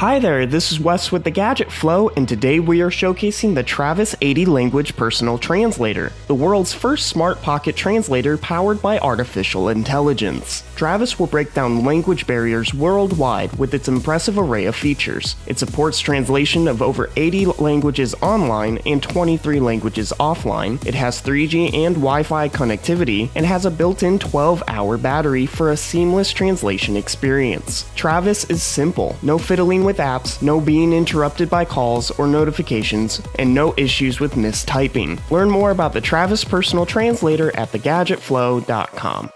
Hi there, this is Wes with the Gadget Flow, and today we are showcasing the Travis 80 Language Personal Translator, the world's first smart pocket translator powered by artificial intelligence. Travis will break down language barriers worldwide with its impressive array of features. It supports translation of over 80 languages online and 23 languages offline. It has 3G and Wi Fi connectivity and has a built in 12 hour battery for a seamless translation experience. Travis is simple, no fiddling with apps, no being interrupted by calls or notifications, and no issues with mistyping. Learn more about the Travis Personal Translator at thegadgetflow.com.